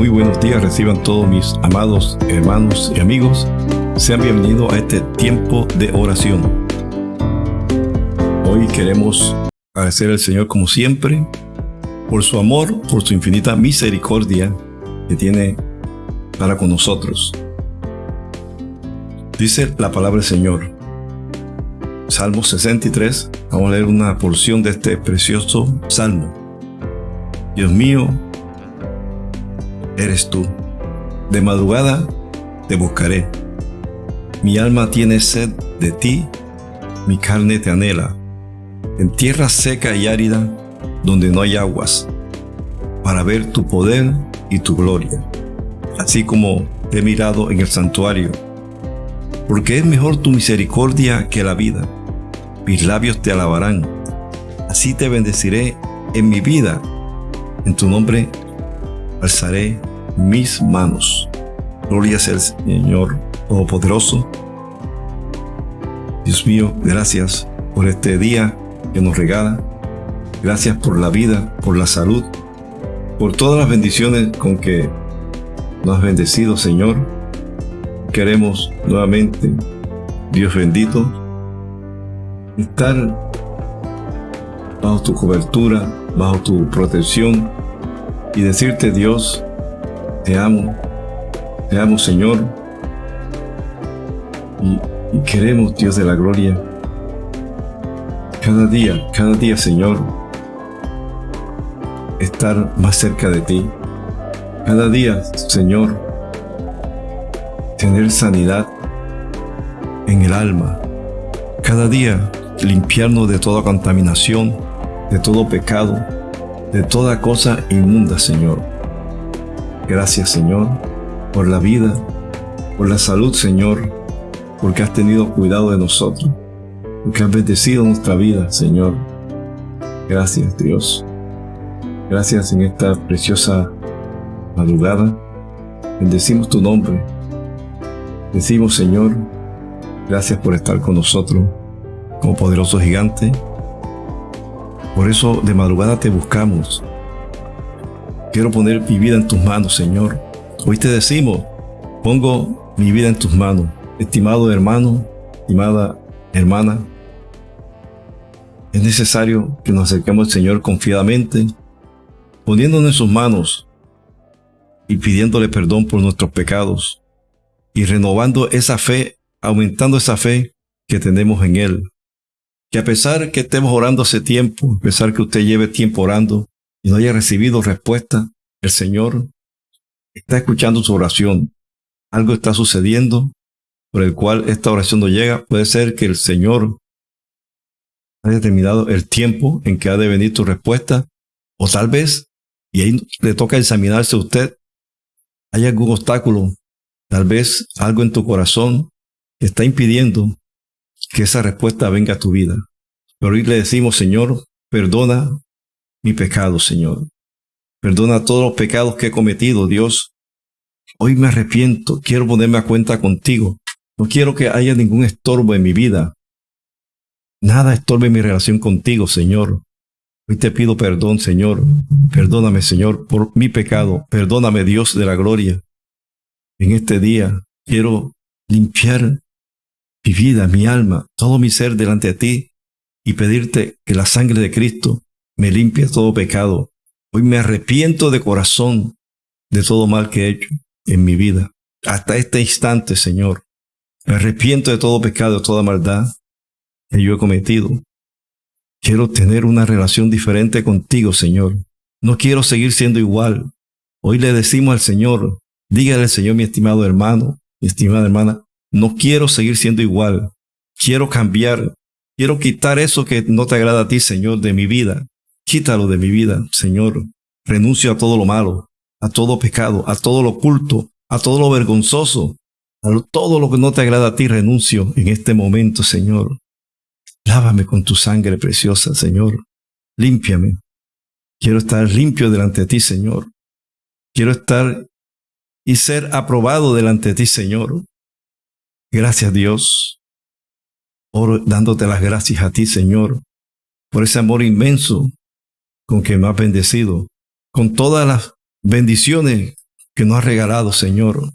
muy buenos días reciban todos mis amados hermanos y amigos. Sean bienvenidos a este tiempo de oración. Hoy queremos agradecer al Señor como siempre por su amor, por su infinita misericordia que tiene para con nosotros. Dice la palabra del Señor. Salmo 63. Vamos a leer una porción de este precioso salmo. Dios mío, eres tú. De madrugada te buscaré. Mi alma tiene sed de ti, mi carne te anhela. En tierra seca y árida, donde no hay aguas, para ver tu poder y tu gloria, así como te he mirado en el santuario. Porque es mejor tu misericordia que la vida. Mis labios te alabarán. Así te bendeciré en mi vida. En tu nombre alzaré mis manos. Gloria sea el Señor Todopoderoso. Dios mío, gracias por este día que nos regala. Gracias por la vida, por la salud, por todas las bendiciones con que nos has bendecido, Señor. Queremos nuevamente, Dios bendito, estar bajo tu cobertura, bajo tu protección y decirte, Dios, te amo, te amo Señor. Y, queremos, Dios de la gloria, cada día, cada día Señor, estar más cerca de ti. Cada día, Señor, tener sanidad en el alma. Cada día limpiarnos de toda contaminación, de todo pecado, de toda cosa inmunda, Señor. Gracias, Señor, por la vida, por la salud, Señor, porque has tenido cuidado de nosotros, porque has bendecido nuestra vida, Señor. Gracias, Dios. Gracias en esta preciosa madrugada. Bendecimos tu nombre. Decimos, Señor, gracias por estar con nosotros como poderoso gigante. Por eso de madrugada te buscamos Quiero poner mi vida en tus manos, Señor. Hoy te decimos, pongo mi vida en tus manos. Estimado hermano, estimada hermana, es necesario que nos acerquemos al Señor confiadamente, poniéndonos en sus manos y pidiéndole perdón por nuestros pecados y renovando esa fe, aumentando esa fe que tenemos en Él. Que a pesar que estemos orando hace tiempo, a pesar que usted lleve tiempo orando, y no haya recibido respuesta, el Señor está escuchando su oración. Algo está sucediendo por el cual esta oración no llega. Puede ser que el Señor haya determinado el tiempo en que ha de venir tu respuesta, o tal vez, y ahí le toca examinarse a usted, hay algún obstáculo, tal vez algo en tu corazón que está impidiendo que esa respuesta venga a tu vida. Pero hoy le decimos, Señor, perdona mi pecado, Señor. Perdona todos los pecados que he cometido, Dios. Hoy me arrepiento, quiero ponerme a cuenta contigo. No quiero que haya ningún estorbo en mi vida. Nada estorbe mi relación contigo, Señor. Hoy te pido perdón, Señor. Perdóname, Señor, por mi pecado. Perdóname, Dios de la gloria. En este día quiero limpiar mi vida, mi alma, todo mi ser delante de ti y pedirte que la sangre de Cristo me limpia todo pecado. Hoy me arrepiento de corazón de todo mal que he hecho en mi vida. Hasta este instante, Señor. Me arrepiento de todo pecado, de toda maldad que yo he cometido. Quiero tener una relación diferente contigo, Señor. No quiero seguir siendo igual. Hoy le decimos al Señor, dígale al Señor, mi estimado hermano, mi estimada hermana, no quiero seguir siendo igual. Quiero cambiar. Quiero quitar eso que no te agrada a ti, Señor, de mi vida. Quítalo de mi vida, Señor. Renuncio a todo lo malo, a todo pecado, a todo lo oculto, a todo lo vergonzoso, a todo lo que no te agrada a ti, renuncio en este momento, Señor. Lávame con tu sangre preciosa, Señor. Límpiame. Quiero estar limpio delante de ti, Señor. Quiero estar y ser aprobado delante de ti, Señor. Gracias, Dios. Oro dándote las gracias a ti, Señor, por ese amor inmenso con que me has bendecido, con todas las bendiciones que nos has regalado, Señor.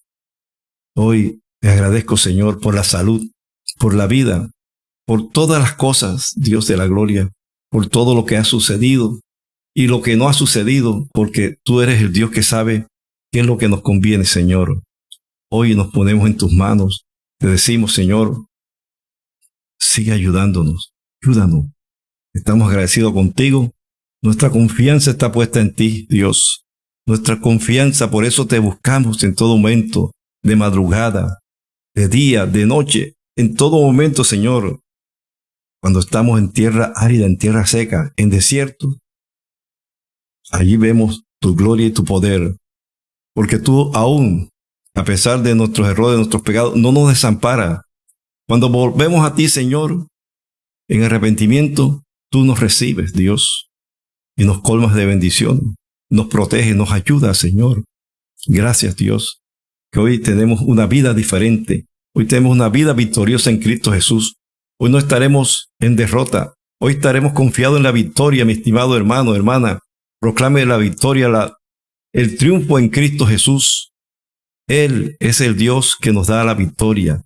Hoy te agradezco, Señor, por la salud, por la vida, por todas las cosas, Dios de la gloria, por todo lo que ha sucedido y lo que no ha sucedido, porque tú eres el Dios que sabe qué es lo que nos conviene, Señor. Hoy nos ponemos en tus manos. Te decimos, Señor, sigue ayudándonos, ayúdanos. Estamos agradecidos contigo. Nuestra confianza está puesta en ti, Dios. Nuestra confianza, por eso te buscamos en todo momento, de madrugada, de día, de noche, en todo momento, Señor. Cuando estamos en tierra árida, en tierra seca, en desierto, allí vemos tu gloria y tu poder. Porque tú aún, a pesar de nuestros errores, de nuestros pecados, no nos desampara. Cuando volvemos a ti, Señor, en arrepentimiento, tú nos recibes, Dios, y nos colmas de bendición nos protege, nos ayuda, Señor. Gracias, Dios, que hoy tenemos una vida diferente. Hoy tenemos una vida victoriosa en Cristo Jesús. Hoy no estaremos en derrota. Hoy estaremos confiados en la victoria, mi estimado hermano, hermana. Proclame la victoria, la, el triunfo en Cristo Jesús. Él es el Dios que nos da la victoria.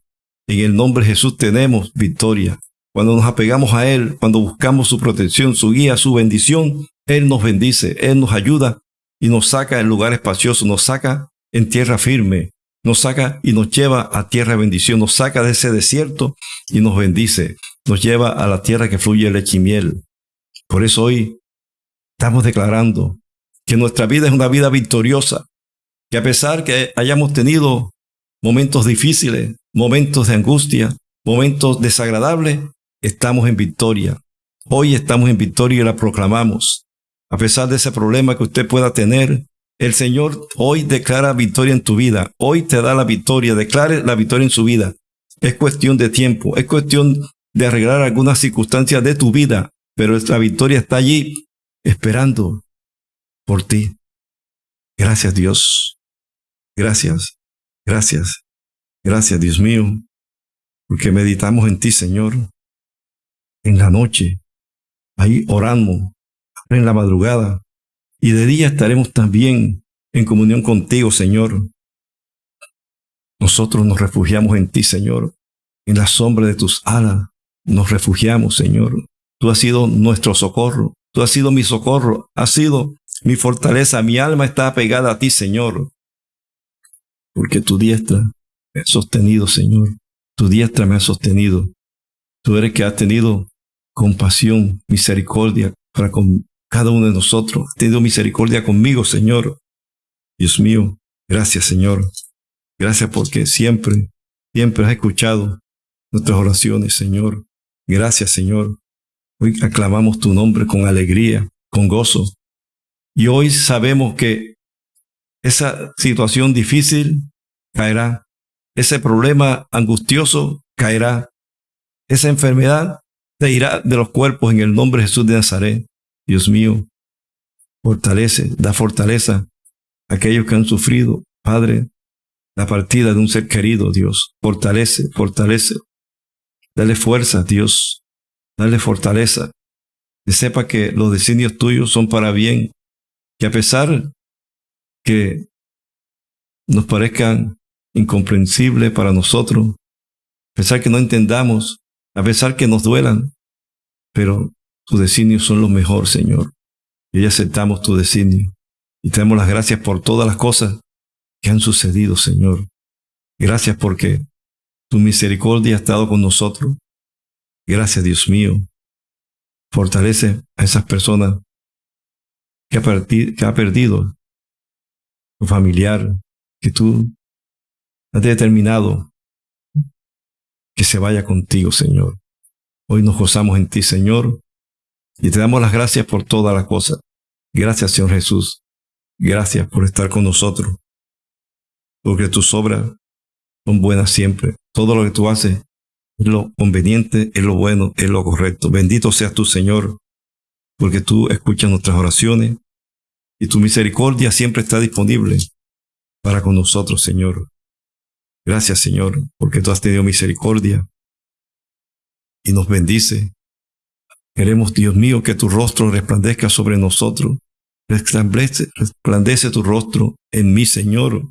En el nombre de Jesús tenemos victoria. Cuando nos apegamos a Él, cuando buscamos su protección, su guía, su bendición, él nos bendice, Él nos ayuda y nos saca en lugar espacioso, nos saca en tierra firme, nos saca y nos lleva a tierra de bendición, nos saca de ese desierto y nos bendice, nos lleva a la tierra que fluye leche y miel. Por eso hoy estamos declarando que nuestra vida es una vida victoriosa, que a pesar que hayamos tenido momentos difíciles, momentos de angustia, momentos desagradables, estamos en victoria. Hoy estamos en victoria y la proclamamos. A pesar de ese problema que usted pueda tener, el Señor hoy declara victoria en tu vida. Hoy te da la victoria. Declare la victoria en su vida. Es cuestión de tiempo. Es cuestión de arreglar algunas circunstancias de tu vida. Pero la victoria está allí esperando por ti. Gracias Dios. Gracias. Gracias. Gracias Dios mío. Porque meditamos en ti, Señor. En la noche. Ahí oramos en la madrugada, y de día estaremos también en comunión contigo, Señor. Nosotros nos refugiamos en ti, Señor. En la sombra de tus alas nos refugiamos, Señor. Tú has sido nuestro socorro. Tú has sido mi socorro. Has sido mi fortaleza. Mi alma está apegada a ti, Señor. Porque tu diestra me ha sostenido, Señor. Tu diestra me ha sostenido. Tú eres que has tenido compasión, misericordia para con cada uno de nosotros. Tenido misericordia conmigo, Señor. Dios mío, gracias, Señor. Gracias porque siempre, siempre has escuchado nuestras oraciones, Señor. Gracias, Señor. Hoy aclamamos tu nombre con alegría, con gozo. Y hoy sabemos que esa situación difícil caerá. Ese problema angustioso caerá. Esa enfermedad se irá de los cuerpos en el nombre de Jesús de Nazaret. Dios mío, fortalece, da fortaleza a aquellos que han sufrido, Padre, la partida de un ser querido, Dios. Fortalece, fortalece. Dale fuerza, Dios. Dale fortaleza. Que sepa que los designios tuyos son para bien. Que a pesar que nos parezcan incomprensibles para nosotros, a pesar que no entendamos, a pesar que nos duelan, pero tus designios son lo mejor, Señor. Y aceptamos tu designio. Y te damos las gracias por todas las cosas que han sucedido, Señor. Gracias porque tu misericordia ha estado con nosotros. Gracias, Dios mío. Fortalece a esas personas que ha, que ha perdido tu familiar, que tú has determinado que se vaya contigo, Señor. Hoy nos gozamos en ti, Señor, y te damos las gracias por todas las cosas. Gracias, Señor Jesús. Gracias por estar con nosotros. Porque tus obras son buenas siempre. Todo lo que tú haces es lo conveniente, es lo bueno, es lo correcto. Bendito seas tú, Señor, porque tú escuchas nuestras oraciones y tu misericordia siempre está disponible para con nosotros, Señor. Gracias, Señor, porque tú has tenido misericordia y nos bendice Queremos, Dios mío, que tu rostro resplandezca sobre nosotros resplandece, tu rostro en mí, Señor.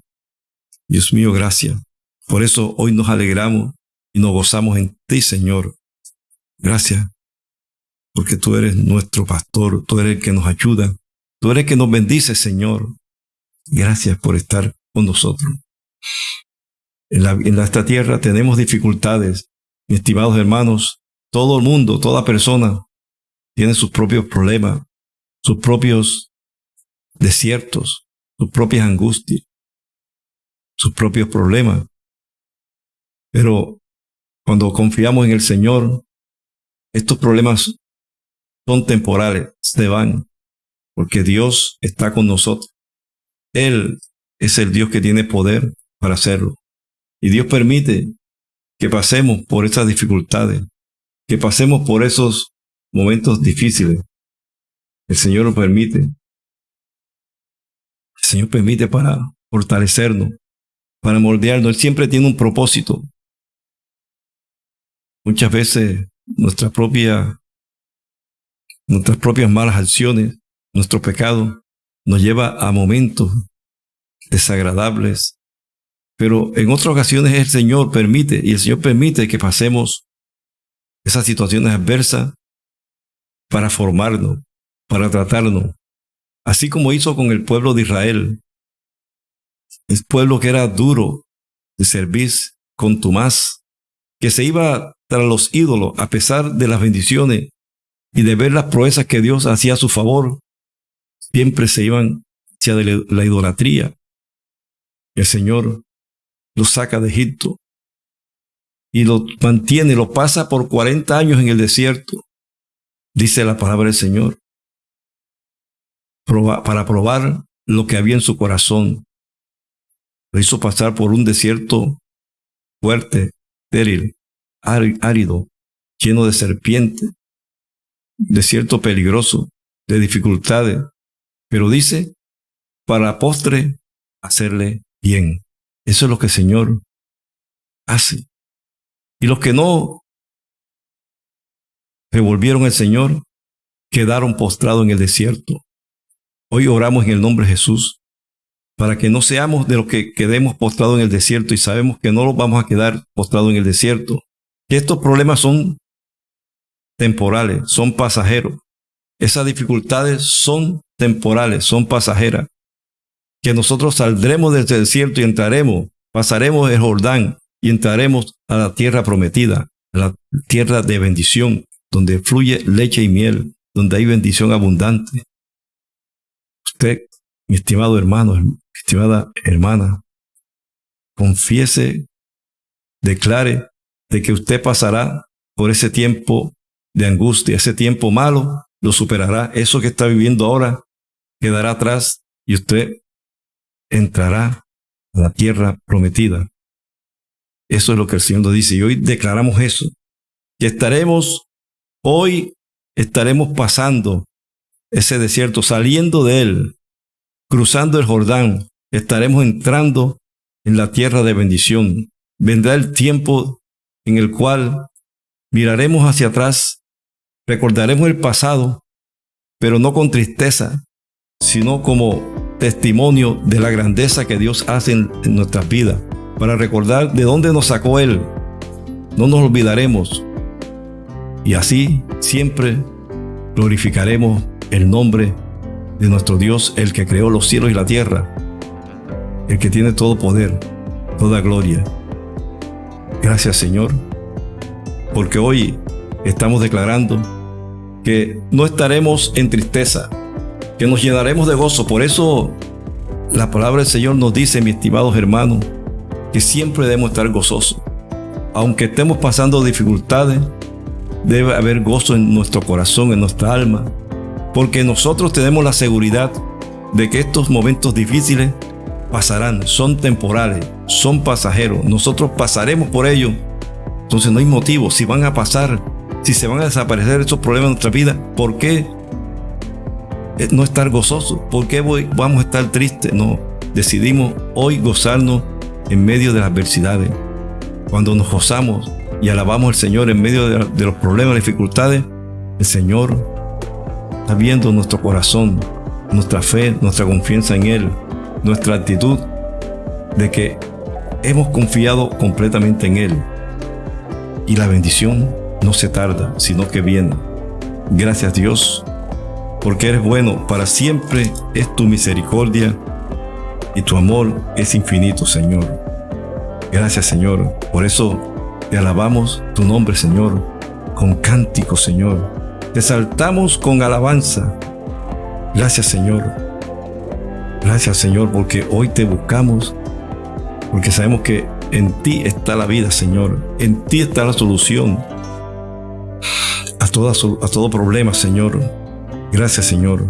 Dios mío, gracias. Por eso hoy nos alegramos y nos gozamos en ti, Señor. Gracias, porque tú eres nuestro pastor, tú eres el que nos ayuda, tú eres el que nos bendice, Señor. Gracias por estar con nosotros. En, en esta tierra tenemos dificultades, mis estimados hermanos. Todo el mundo, toda persona tiene sus propios problemas, sus propios desiertos, sus propias angustias, sus propios problemas. Pero cuando confiamos en el Señor, estos problemas son temporales, se van, porque Dios está con nosotros. Él es el Dios que tiene poder para hacerlo. Y Dios permite que pasemos por esas dificultades, que pasemos por esos momentos difíciles. El Señor lo permite. El Señor permite para fortalecernos, para moldearnos. Él siempre tiene un propósito. Muchas veces nuestra propia, nuestras propias malas acciones, nuestro pecado, nos lleva a momentos desagradables, pero en otras ocasiones el Señor permite, y el Señor permite que pasemos esas situaciones adversas para formarnos, para tratarnos, así como hizo con el pueblo de Israel. El pueblo que era duro de servir contumaz, que se iba tras los ídolos a pesar de las bendiciones y de ver las proezas que Dios hacía a su favor, siempre se iban hacia la idolatría. El Señor los saca de Egipto y los mantiene, los pasa por 40 años en el desierto, dice la palabra del Señor, para probar lo que había en su corazón. Lo hizo pasar por un desierto fuerte, estéril, árido, lleno de serpientes, desierto peligroso, de dificultades, pero dice, para postre, hacerle bien. Eso es lo que el Señor hace. Y los que no revolvieron al Señor quedaron postrados en el desierto. Hoy oramos en el nombre de Jesús para que no seamos de los que quedemos postrados en el desierto y sabemos que no los vamos a quedar postrados en el desierto. Que estos problemas son temporales, son pasajeros. Esas dificultades son temporales, son pasajeras que nosotros saldremos del desierto y entraremos, pasaremos el Jordán y entraremos a la tierra prometida, a la tierra de bendición, donde fluye leche y miel, donde hay bendición abundante. Usted, mi estimado hermano, mi estimada hermana, confiese, declare de que usted pasará por ese tiempo de angustia, ese tiempo malo, lo superará. Eso que está viviendo ahora quedará atrás y usted entrará a la tierra prometida. Eso es lo que el Señor dice y hoy declaramos eso. Que estaremos, hoy estaremos pasando ese desierto, saliendo de él, cruzando el Jordán, estaremos entrando en la tierra de bendición. Vendrá el tiempo en el cual miraremos hacia atrás, recordaremos el pasado, pero no con tristeza, sino como testimonio de la grandeza que Dios hace en, nuestras vidas, para recordar de dónde nos sacó Él. No nos olvidaremos. Y así siempre glorificaremos el nombre de nuestro Dios, el que creó los cielos y la tierra, el que tiene todo poder, toda gloria. Gracias Señor, porque hoy estamos declarando que no estaremos en tristeza, que nos llenaremos de gozo. Por eso la palabra del Señor nos dice, mis estimados hermanos, que siempre debemos estar gozosos. Aunque estemos pasando dificultades, debe haber gozo en nuestro corazón, en nuestra alma, porque nosotros tenemos la seguridad de que estos momentos difíciles pasarán, son temporales, son pasajeros, nosotros pasaremos por ellos. Entonces no hay motivo, si van a pasar, si se van a desaparecer estos problemas en nuestra vida, ¿por qué no estar gozoso. ¿Por qué vamos a estar tristes? No, decidimos hoy gozarnos en medio de las adversidades. Cuando nos gozamos y alabamos al Señor en medio de, los problemas, dificultades, el Señor está viendo nuestro corazón nuestra fe, nuestra confianza en Él, nuestra actitud de que hemos confiado completamente en Él. Y la bendición no se tarda, sino que viene. Gracias Dios, porque eres bueno, para siempre es tu misericordia y tu amor es infinito, Señor. Gracias, Señor. Por eso te alabamos tu nombre, Señor, con cántico, Señor. Te saltamos con alabanza. Gracias, Señor. Gracias, Señor, porque hoy te buscamos, porque sabemos que en ti está la vida, Señor. En ti está la solución a, a todo problema, Señor. Gracias, Señor.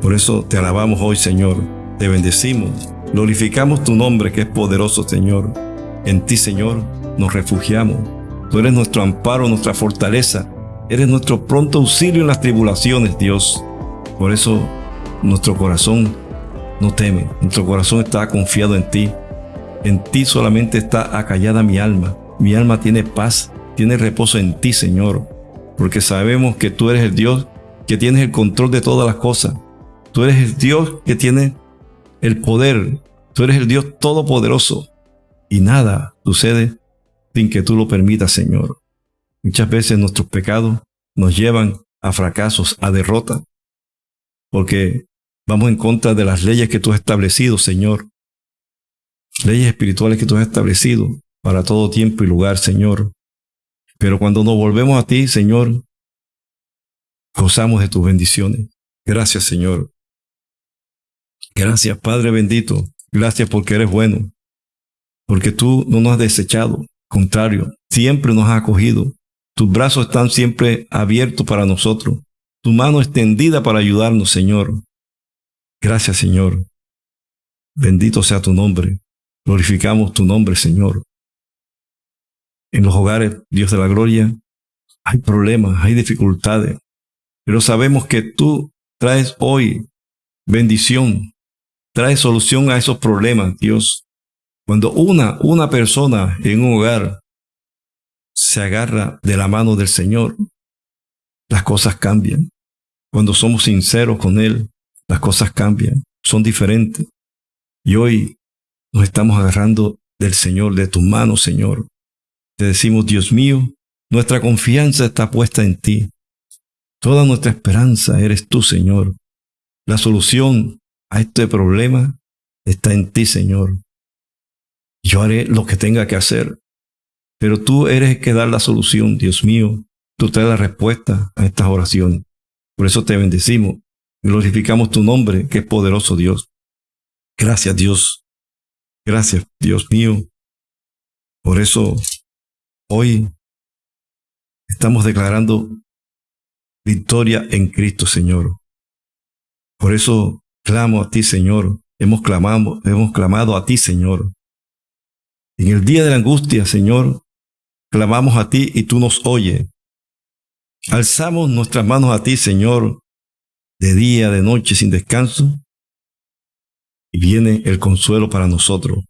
Por eso te alabamos hoy, Señor. Te bendecimos. Glorificamos tu nombre que es poderoso, Señor. En ti, Señor, nos refugiamos. Tú eres nuestro amparo, nuestra fortaleza. Eres nuestro pronto auxilio en las tribulaciones, Dios. Por eso nuestro corazón no teme. Nuestro corazón está confiado en ti. En ti solamente está acallada mi alma. Mi alma tiene paz, tiene reposo en ti, Señor. Porque sabemos que tú eres el Dios que tienes el control de todas las cosas. Tú eres el Dios que tiene el poder. Tú eres el Dios todopoderoso. Y nada sucede sin que tú lo permitas, Señor. Muchas veces nuestros pecados nos llevan a fracasos, a derrota, porque vamos en contra de las leyes que tú has establecido, Señor. Leyes espirituales que tú has establecido para todo tiempo y lugar, Señor. Pero cuando nos volvemos a ti, Señor, gozamos de tus bendiciones. Gracias, Señor. Gracias, Padre bendito. Gracias porque eres bueno. Porque tú no nos has desechado. Contrario, siempre nos has acogido. Tus brazos están siempre abiertos para nosotros. Tu mano extendida para ayudarnos, Señor. Gracias, Señor. Bendito sea tu nombre. Glorificamos tu nombre, Señor. En los hogares, Dios de la gloria, hay problemas, hay dificultades, pero sabemos que tú traes hoy bendición, traes solución a esos problemas, Dios. Cuando una, una persona en un hogar se agarra de la mano del Señor, las cosas cambian. Cuando somos sinceros con Él, las cosas cambian, son diferentes. Y hoy nos estamos agarrando del Señor, de tu mano, Señor. Te decimos, Dios mío, nuestra confianza está puesta en ti. Toda nuestra esperanza eres tú, Señor. La solución a este problema está en ti, Señor. Yo haré lo que tenga que hacer, pero tú eres el que da la solución, Dios mío. Tú traes la respuesta a estas oraciones. Por eso te bendecimos. Glorificamos tu nombre, que es poderoso Dios. Gracias, Dios. Gracias, Dios mío. Por eso hoy estamos declarando victoria en Cristo, Señor. Por eso clamo a ti, Señor. Hemos clamado, hemos clamado a ti, Señor. En el día de la angustia, Señor, clamamos a ti y tú nos oyes. Alzamos nuestras manos a ti, Señor, de día, de noche, sin descanso, y viene el consuelo para nosotros.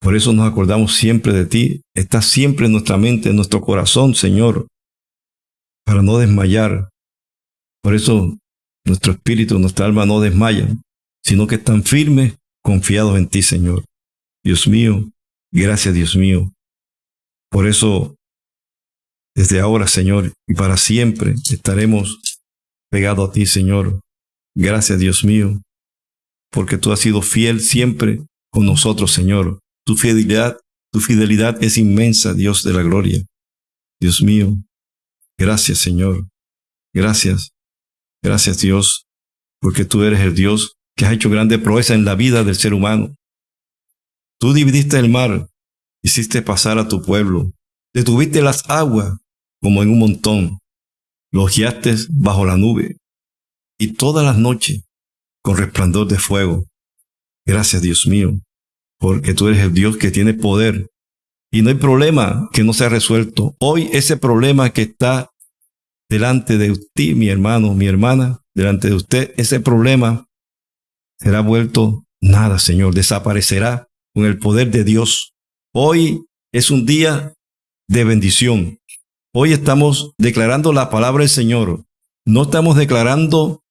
Por eso nos acordamos siempre de ti. Estás siempre en nuestra mente, en nuestro corazón, Señor para no desmayar. Por eso nuestro espíritu, nuestra alma no desmayan, sino que están firmes, confiados en ti, Señor. Dios mío, gracias Dios mío. Por eso, desde ahora, Señor, y para siempre estaremos pegados a ti, Señor. Gracias, Dios mío, porque tú has sido fiel siempre con nosotros, Señor. Tu fidelidad, tu fidelidad es inmensa, Dios de la gloria. Dios mío, Gracias, Señor. Gracias. Gracias, Dios, porque tú eres el Dios que has hecho grande proeza en la vida del ser humano. Tú dividiste el mar, hiciste pasar a tu pueblo, detuviste las aguas como en un montón, los guiaste bajo la nube, y todas las noches con resplandor de fuego. Gracias, Dios mío, porque tú eres el Dios que tiene poder y no hay problema que no sea resuelto. Hoy ese problema que está delante de usted, mi hermano, mi hermana, delante de usted, ese problema será vuelto nada, Señor, desaparecerá con el poder de Dios. Hoy es un día de bendición. Hoy estamos declarando la palabra del Señor. No estamos declarando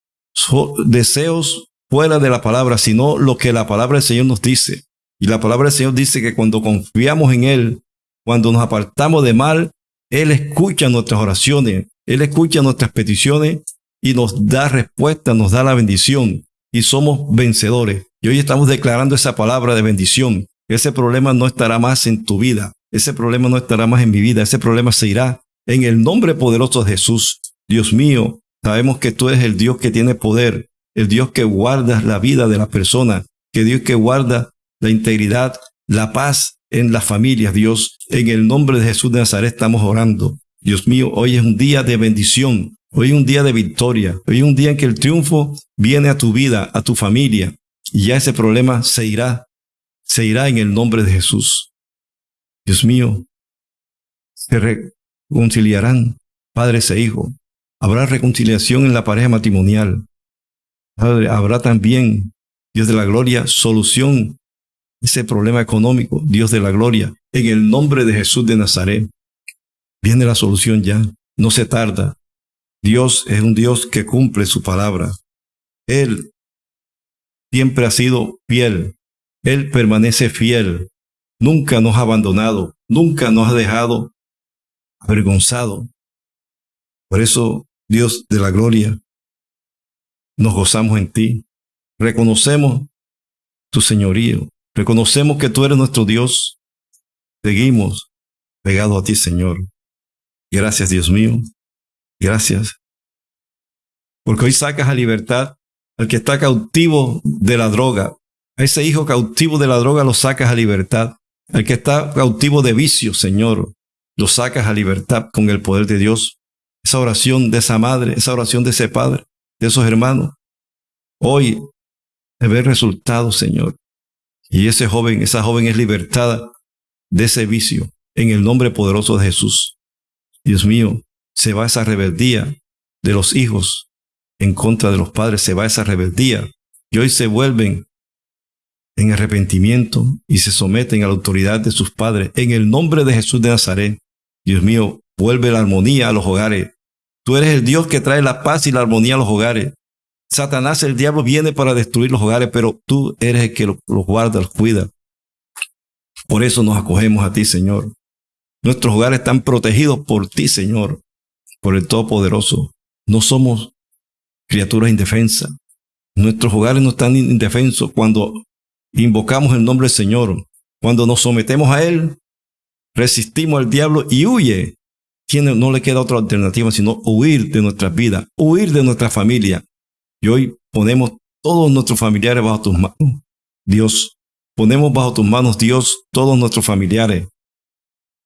deseos fuera de la palabra, sino lo que la palabra del Señor nos dice. Y la palabra del Señor dice que cuando confiamos en Él, cuando nos apartamos de mal, Él escucha nuestras oraciones, Él escucha nuestras peticiones y nos da respuesta, nos da la bendición y somos vencedores. Y hoy estamos declarando esa palabra de bendición. Ese problema no estará más en tu vida, ese problema no estará más en mi vida, ese problema se irá en el nombre poderoso de Jesús. Dios mío, sabemos que tú eres el Dios que tiene poder, el Dios que guarda la vida de la persona, que Dios que guarda la integridad, la paz en las familias, Dios. En el nombre de Jesús de Nazaret estamos orando. Dios mío, hoy es un día de bendición, hoy es un día de victoria, hoy es un día en que el triunfo viene a tu vida, a tu familia, y ya ese problema se irá, se irá en el nombre de Jesús. Dios mío, se reconciliarán padres e hijos. Habrá reconciliación en la pareja matrimonial. habrá también, Dios de la gloria, solución ese problema económico, Dios de la gloria. En el nombre de Jesús de Nazaret, viene la solución ya. No se tarda. Dios es un Dios que cumple su palabra. Él siempre ha sido fiel. Él permanece fiel. Nunca nos ha abandonado. Nunca nos ha dejado avergonzado. Por eso, Dios de la gloria, nos gozamos en ti. Reconocemos tu señorío. Reconocemos que tú eres nuestro Dios. Seguimos pegados a ti, Señor. Gracias, Dios mío. Gracias. Porque hoy sacas a libertad al que está cautivo de la droga. A ese hijo cautivo de la droga lo sacas a libertad. Al que está cautivo de vicio, Señor, lo sacas a libertad con el poder de Dios. Esa oración de esa madre, esa oración de ese padre, de esos hermanos. Hoy se ve resultado, Señor. Y ese joven, esa joven es libertada de ese vicio en el nombre poderoso de Jesús. Dios mío, se va esa rebeldía de los hijos en contra de los padres, se va esa rebeldía. Y hoy se vuelven en arrepentimiento y se someten a la autoridad de sus padres. En el nombre de Jesús de Nazaret, Dios mío, vuelve la armonía a los hogares. Tú eres el Dios que trae la paz y la armonía a los hogares. Satanás, el diablo, viene para destruir los hogares, pero tú eres el que los, guarda, los cuida. Por eso nos acogemos a ti, Señor. Nuestros hogares están protegidos por ti, Señor, por el Todopoderoso. No somos criaturas indefensas. Nuestros hogares no están indefensos cuando invocamos el nombre del Señor. Cuando nos sometemos a Él, resistimos al diablo y huye. No le queda otra alternativa sino huir de nuestras vidas, huir de nuestra familia, y hoy ponemos todos nuestros familiares bajo tus manos. Dios, ponemos bajo tus manos, Dios, todos nuestros familiares.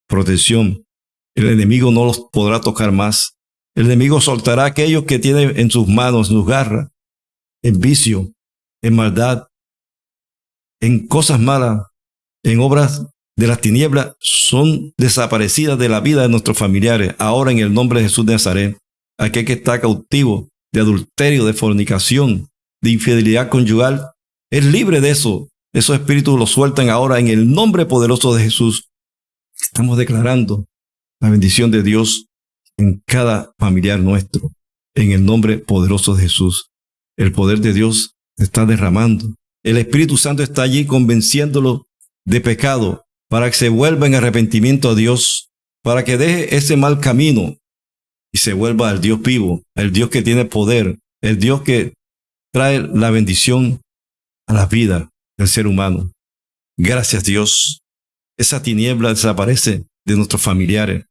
Protección. El enemigo no los podrá tocar más. El enemigo soltará a aquellos que tiene en sus manos, en sus garras, en vicio, en maldad, en cosas malas, en obras de las tinieblas, son desaparecidas de la vida de nuestros familiares. Ahora en el nombre de Jesús de Nazaret, aquel que está cautivo de adulterio, de fornicación, de infidelidad conyugal, es libre de eso. Esos espíritus los sueltan ahora en el nombre poderoso de Jesús. Estamos declarando la bendición de Dios en cada familiar nuestro, en el nombre poderoso de Jesús. El poder de Dios está derramando. El Espíritu Santo está allí convenciéndolo de pecado para que se vuelva en arrepentimiento a Dios, para que deje ese mal camino y se vuelva al Dios vivo, el Dios que tiene poder, el Dios que trae la bendición a la vida del ser humano. Gracias Dios. Esa tiniebla desaparece de nuestros familiares.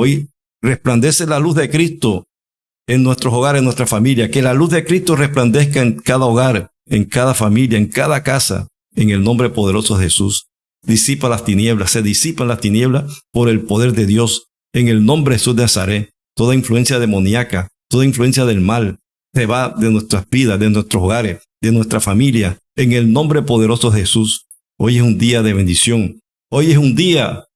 Hoy resplandece la luz de Cristo en nuestros hogares, en nuestra familia. Que la luz de Cristo resplandezca en cada hogar, en cada familia, en cada casa, en el nombre poderoso de Jesús. Disipa las tinieblas, se disipan las tinieblas por el poder de Dios, en el nombre de Jesús de Nazaret toda influencia demoníaca, toda influencia del mal, se va de nuestras vidas, de nuestros hogares, de nuestra familia, en el nombre poderoso de Jesús. Hoy es un día de bendición. Hoy es un día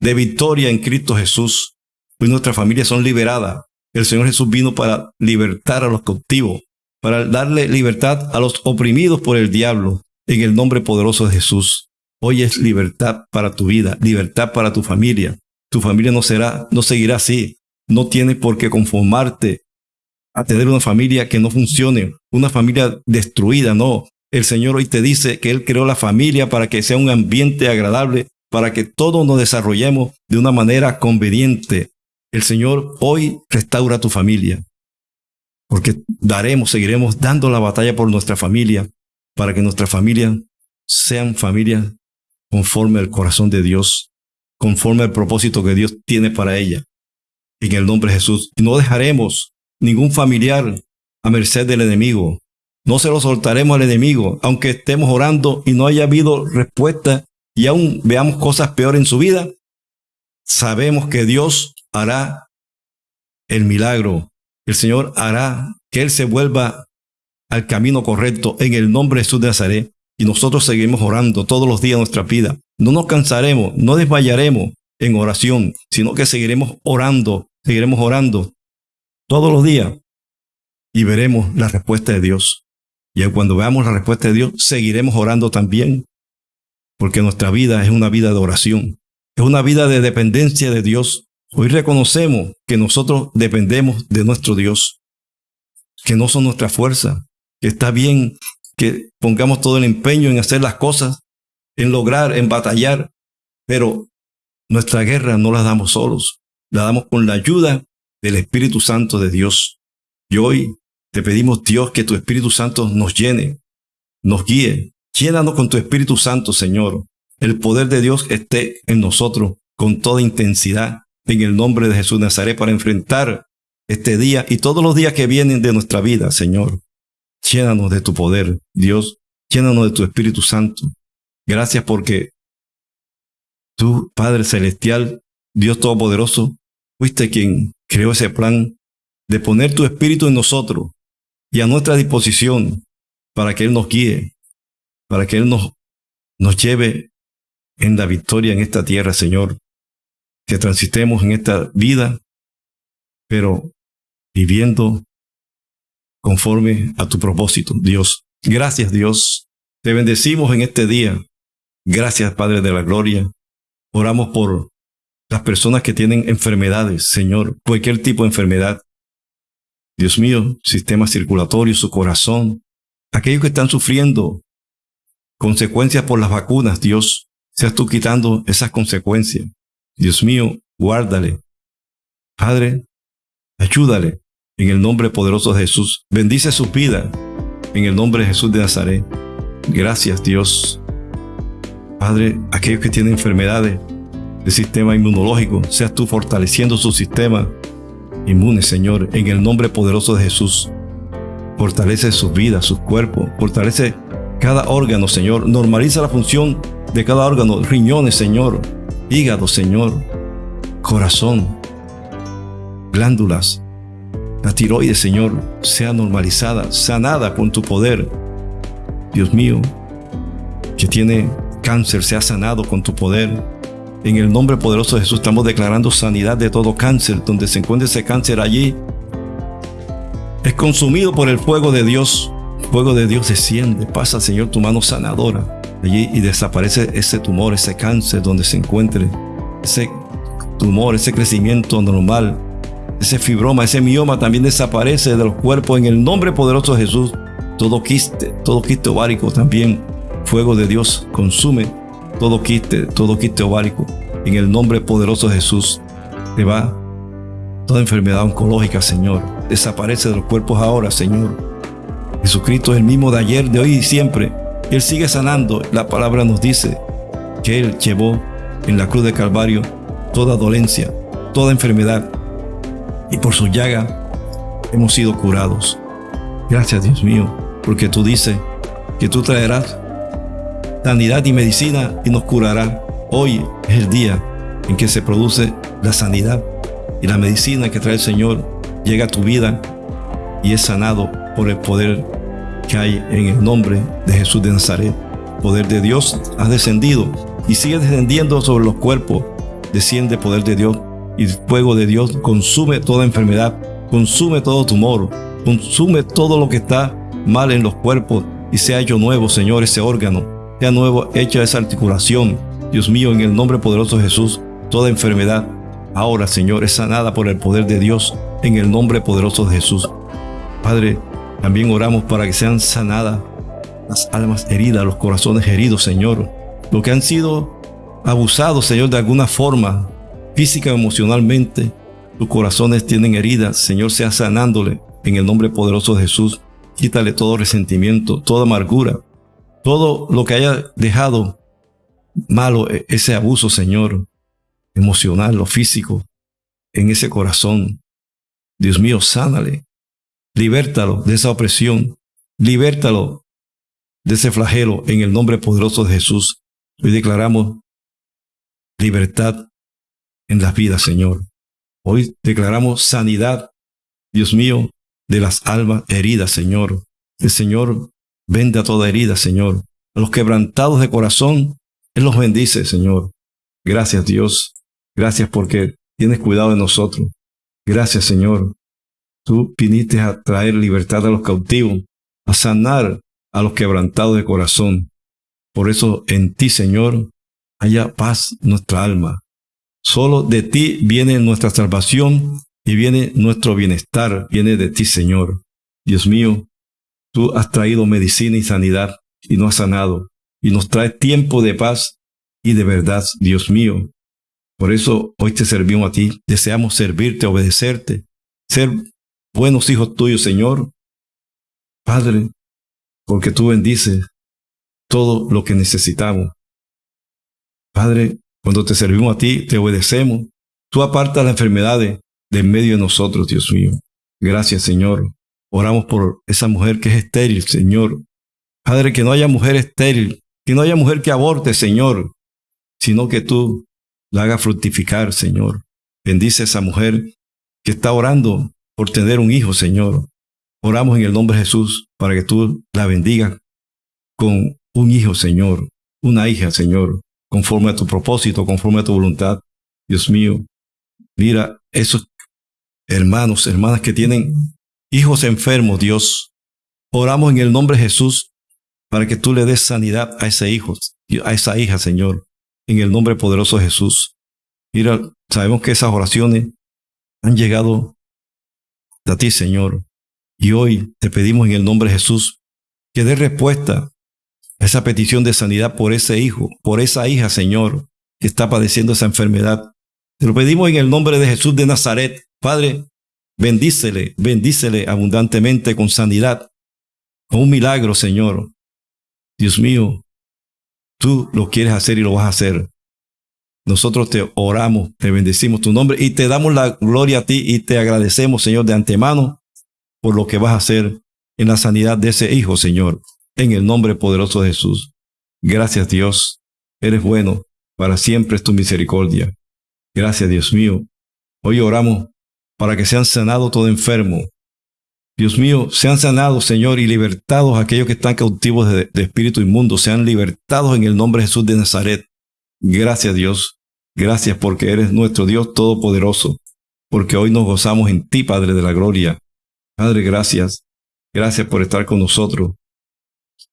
de victoria en Cristo Jesús. Hoy nuestras familias son liberadas. El Señor Jesús vino para libertar a los cautivos, para darle libertad a los oprimidos por el diablo, en el nombre poderoso de Jesús. Hoy es libertad para tu vida, libertad para tu familia. Tu familia no será, no seguirá así. No tienes por qué conformarte a tener una familia que no funcione, una familia destruida, no. El Señor hoy te dice que Él creó la familia para que sea un ambiente agradable, para que todos nos desarrollemos de una manera conveniente. El Señor hoy restaura tu familia, porque daremos, seguiremos dando la batalla por nuestra familia, para que nuestra familia sean familias conforme al corazón de Dios, conforme al propósito que Dios tiene para ella. En el nombre de Jesús. No dejaremos ningún familiar a merced del enemigo. No se lo soltaremos al enemigo, aunque estemos orando y no haya habido respuesta y aún veamos cosas peores en su vida. Sabemos que Dios hará el milagro. El Señor hará que Él se vuelva al camino correcto en el nombre de Jesús de Nazaret. Y nosotros seguimos orando todos los días de nuestra vida. No nos cansaremos, no desmayaremos en oración, sino que seguiremos orando, seguiremos orando todos los días y veremos la respuesta de Dios. Y cuando veamos la respuesta de Dios, seguiremos orando también, porque nuestra vida es una vida de oración, es una vida de dependencia de Dios. Hoy reconocemos que nosotros dependemos de nuestro Dios, que no son nuestra fuerza, que está bien que pongamos todo el empeño en hacer las cosas, en lograr, en batallar, pero nuestra guerra no la damos solos, la damos con la ayuda del Espíritu Santo de Dios. Y hoy te pedimos, Dios, que tu Espíritu Santo nos llene, nos guíe. Llénanos con tu Espíritu Santo, Señor. El poder de Dios esté en nosotros con toda intensidad, en el nombre de Jesús Nazaret, para enfrentar este día y todos los días que vienen de nuestra vida, Señor. Llénanos de tu poder, Dios. Llénanos de tu Espíritu Santo. Gracias porque tú, Padre Celestial, Dios Todopoderoso, fuiste quien creó ese plan de poner tu Espíritu en nosotros y a nuestra disposición para que Él nos guíe, para que Él nos, nos lleve en la victoria en esta tierra, Señor. Que transitemos en esta vida, pero viviendo conforme a tu propósito, Dios. Gracias, Dios. Te bendecimos en este día. Gracias, Padre de la Gloria. Oramos por las personas que tienen enfermedades, Señor, cualquier tipo de enfermedad. Dios mío, sistema circulatorio, su corazón, aquellos que están sufriendo consecuencias por las vacunas, Dios, seas tú quitando esas consecuencias. Dios mío, guárdale. Padre, ayúdale en el nombre poderoso de Jesús. Bendice su vida en el nombre de Jesús de Nazaret. Gracias Dios. Padre, aquellos que tienen enfermedades del sistema inmunológico, seas tú fortaleciendo su sistema inmune, Señor, en el nombre poderoso de Jesús. Fortalece sus vidas, sus cuerpos, fortalece cada órgano, Señor. Normaliza la función de cada órgano, riñones, Señor, hígado, Señor, corazón, glándulas, la tiroides, Señor, sea normalizada, sanada con tu poder. Dios mío, que tiene cáncer, sea sanado con tu poder. En el nombre poderoso de Jesús estamos declarando sanidad de todo cáncer. Donde se encuentre ese cáncer allí, es consumido por el fuego de Dios. El fuego de Dios desciende, pasa, Señor, tu mano sanadora allí y desaparece ese tumor, ese cáncer donde se encuentre, ese tumor, ese crecimiento normal ese fibroma, ese mioma también desaparece de los cuerpos en el nombre poderoso de Jesús. Todo quiste, todo quiste ovárico también. Fuego de Dios consume todo quiste, todo quiste ovárico. En el nombre poderoso de Jesús te va toda enfermedad oncológica, Señor. Desaparece de los cuerpos ahora, Señor. Jesucristo es el mismo de ayer, de hoy y siempre. Él sigue sanando. La palabra nos dice que Él llevó en la cruz de Calvario toda dolencia, toda enfermedad, y por su llaga hemos sido curados. Gracias Dios mío, porque tú dices que tú traerás sanidad y medicina y nos curarás. Hoy es el día en que se produce la sanidad y la medicina que trae el Señor llega a tu vida y es sanado por el poder que hay en el nombre de Jesús de Nazaret. poder de Dios ha descendido y sigue descendiendo sobre los cuerpos. Desciende poder de Dios y el fuego de Dios consume toda enfermedad, consume todo tumor, consume todo lo que está mal en los cuerpos y sea hecho nuevo, Señor, ese órgano, sea nuevo, hecha esa articulación. Dios mío, en el nombre poderoso de Jesús, toda enfermedad ahora, Señor, es sanada por el poder de Dios, en el nombre poderoso de Jesús. Padre, también oramos para que sean sanadas las almas heridas, los corazones heridos, Señor. Los que han sido abusados, Señor, de alguna forma, física o emocionalmente, sus corazones tienen heridas, Señor, sea sanándole en el nombre poderoso de Jesús. Quítale todo resentimiento, toda amargura, todo lo que haya dejado malo, e-, ese abuso, Señor, emocional o físico, en ese corazón. Dios mío, sánale. Libértalo de esa opresión. Libértalo de ese flagelo en el nombre poderoso de Jesús. Hoy declaramos libertad en las vidas, Señor. Hoy declaramos sanidad, Dios mío, de las almas heridas, Señor. El Señor vende a toda herida, Señor. A los quebrantados de corazón, Él los bendice, Señor. Gracias, Dios. Gracias porque tienes cuidado de nosotros. Gracias, Señor. Tú viniste a traer libertad a los cautivos, a sanar a los quebrantados de corazón. Por eso en ti, Señor, haya paz nuestra alma. Solo de ti viene nuestra salvación y viene nuestro bienestar, viene de ti, Señor. Dios mío, tú has traído medicina y sanidad y no has sanado, y nos trae tiempo de paz y de verdad, Dios mío. Por eso hoy te servimos a ti, deseamos servirte, obedecerte, ser buenos hijos tuyos, Señor. Padre, porque tú bendices todo lo que necesitamos. Padre, cuando te servimos a ti, te obedecemos. Tú apartas las enfermedades de en medio de nosotros, Dios mío. Gracias, Señor. Oramos por esa mujer que es estéril, Señor. Padre, que no haya mujer estéril, que no haya mujer que aborte, Señor, sino que tú la hagas fructificar, Señor. Bendice a esa mujer que está orando por tener un hijo, Señor. Oramos en el nombre de Jesús para que tú la bendigas con un hijo, Señor, una hija, Señor, conforme a tu propósito, conforme a tu voluntad. Dios mío, mira esos hermanos, hermanas que tienen hijos enfermos, Dios. Oramos en el nombre de Jesús para que tú le des sanidad a ese hijo, a esa hija, Señor, en el nombre poderoso de Jesús. Mira, sabemos que esas oraciones han llegado a ti, Señor. Y hoy te pedimos en el nombre de Jesús que dé respuesta a esa petición de sanidad por ese hijo, por esa hija, Señor, que está padeciendo esa enfermedad. Te lo pedimos en el nombre de Jesús de Nazaret. Padre, bendícele, bendícele abundantemente con sanidad, con un milagro, Señor. Dios mío, tú lo quieres hacer y lo vas a hacer. Nosotros te oramos, te bendecimos tu nombre y te damos la gloria a ti y te agradecemos, Señor, de antemano por lo que vas a hacer en la sanidad de ese hijo, Señor, en el nombre poderoso de Jesús. Gracias, Dios. Eres bueno, para siempre es tu misericordia. Gracias, Dios mío. Hoy oramos para que sean sanados todo enfermo. Dios mío, sean sanados, Señor, y libertados aquellos que están cautivos de, de espíritu inmundo, sean libertados en el nombre de Jesús de Nazaret. Gracias, Dios. Gracias porque eres nuestro Dios Todopoderoso, porque hoy nos gozamos en ti, Padre de la Gloria. Padre, gracias. Gracias por estar con nosotros.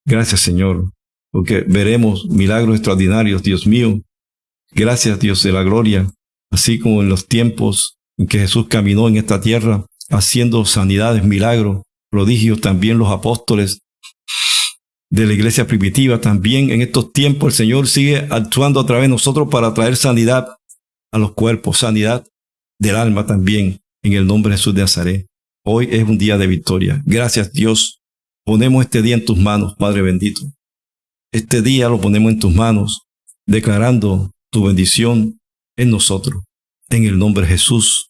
Gracias, Señor, porque veremos milagros extraordinarios, Dios mío. Gracias, Dios de la gloria, así como en los tiempos en que Jesús caminó en esta tierra, haciendo sanidades, milagros, prodigios, también los apóstoles de la iglesia primitiva, también en estos tiempos el Señor sigue actuando a través de nosotros para traer sanidad a los cuerpos, sanidad del alma también, en el nombre de Jesús de Nazaret. Hoy es un día de victoria. Gracias Dios. Ponemos este día en tus manos, Padre bendito. Este día lo ponemos en tus manos, declarando tu bendición en nosotros. En el nombre de Jesús.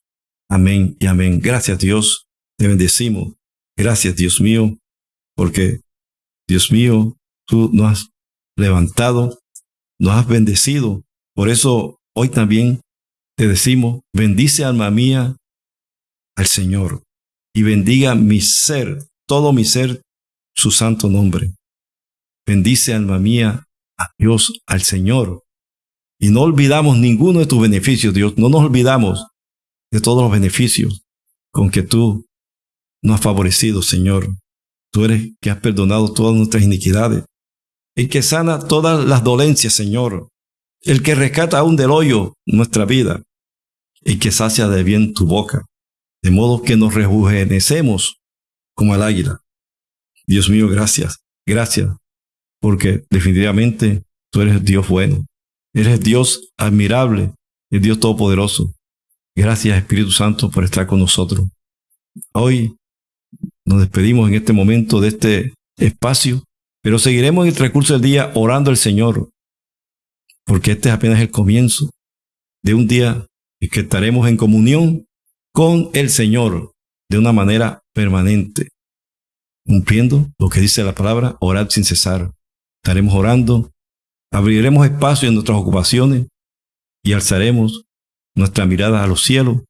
Amén y amén. Gracias Dios. Te bendecimos. Gracias Dios mío, porque Dios mío, tú nos has levantado, nos has bendecido. Por eso hoy también te decimos, bendice alma mía al Señor y bendiga mi ser, todo mi ser, su santo nombre. Bendice alma mía a Dios, al Señor. Y no olvidamos ninguno de tus beneficios, Dios. No nos olvidamos de todos los beneficios con que tú nos has favorecido, Señor. Tú eres que has perdonado todas nuestras iniquidades. El que sana todas las dolencias, Señor. El que rescata aún del hoyo nuestra vida. El que sacia de bien tu boca de modo que nos rejuvenecemos como el águila. Dios mío, gracias, gracias, porque definitivamente tú eres Dios bueno, eres Dios admirable, el Dios todopoderoso. Gracias Espíritu Santo por estar con nosotros. Hoy nos despedimos en este momento de este espacio, pero seguiremos en el transcurso del día orando al Señor, porque este es apenas el comienzo de un día en que estaremos en comunión con el Señor de una manera permanente, cumpliendo lo que dice la palabra, orar sin cesar. Estaremos orando, abriremos espacio en nuestras ocupaciones y alzaremos nuestra mirada a los cielos,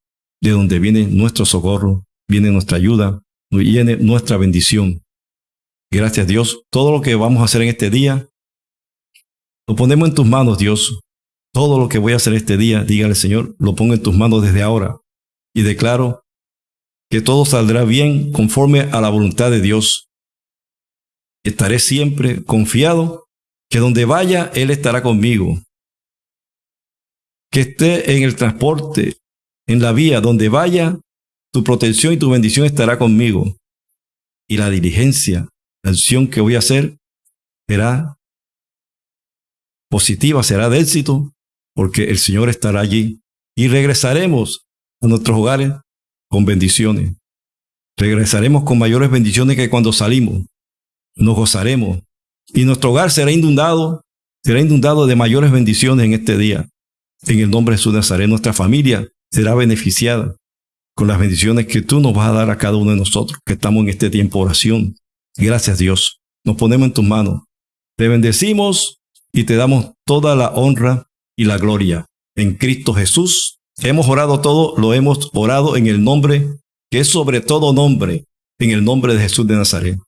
de donde viene nuestro socorro, viene nuestra ayuda, viene nuestra bendición. Gracias Dios, todo lo que vamos a hacer en este día, lo ponemos en tus manos, Dios. Todo lo que voy a hacer este día, dígale Señor, lo pongo en tus manos desde ahora y declaro que todo saldrá bien conforme a la voluntad de Dios. Estaré siempre confiado que donde vaya, Él estará conmigo. Que esté en el transporte, en la vía, donde vaya, tu protección y tu bendición estará conmigo. Y la diligencia, la acción que voy a hacer, será positiva, será de éxito, porque el Señor estará allí. Y regresaremos a nuestros hogares con bendiciones. Regresaremos con mayores bendiciones que cuando salimos. Nos gozaremos. Y nuestro hogar será inundado, será inundado de mayores bendiciones en este día. En el nombre de Jesús Nazaret, nuestra familia será beneficiada con las bendiciones que tú nos vas a dar a cada uno de nosotros que estamos en este tiempo de oración. Gracias Dios. Nos ponemos en tus manos. Te bendecimos y te damos toda la honra y la gloria. En Cristo Jesús hemos orado todo, lo hemos orado en el nombre que es sobre todo nombre, en el nombre de Jesús de Nazaret.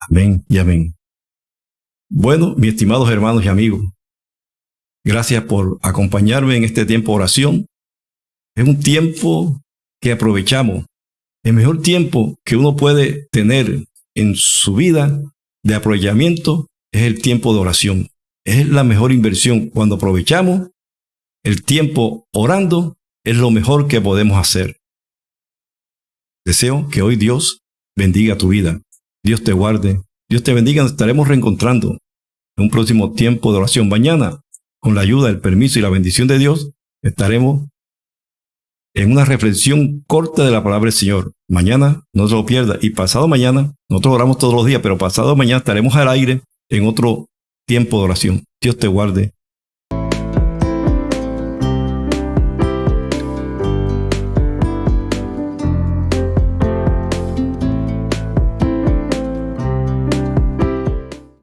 Amén y amén. Bueno, mis estimados hermanos y amigos, gracias por acompañarme en este tiempo de oración. Es un tiempo que aprovechamos. El mejor tiempo que uno puede tener en su vida de aprovechamiento es el tiempo de oración. Es la mejor inversión. Cuando aprovechamos el tiempo orando, es lo mejor que podemos hacer. Deseo que hoy Dios bendiga tu vida. Dios te guarde. Dios te bendiga. Nos estaremos reencontrando en un próximo tiempo de oración. Mañana, con la ayuda, el permiso y la bendición de Dios, estaremos en una reflexión corta de la palabra del Señor. Mañana no se lo pierda. Y pasado mañana, nosotros oramos todos los días, pero pasado mañana estaremos al aire en otro tiempo de oración. Dios te guarde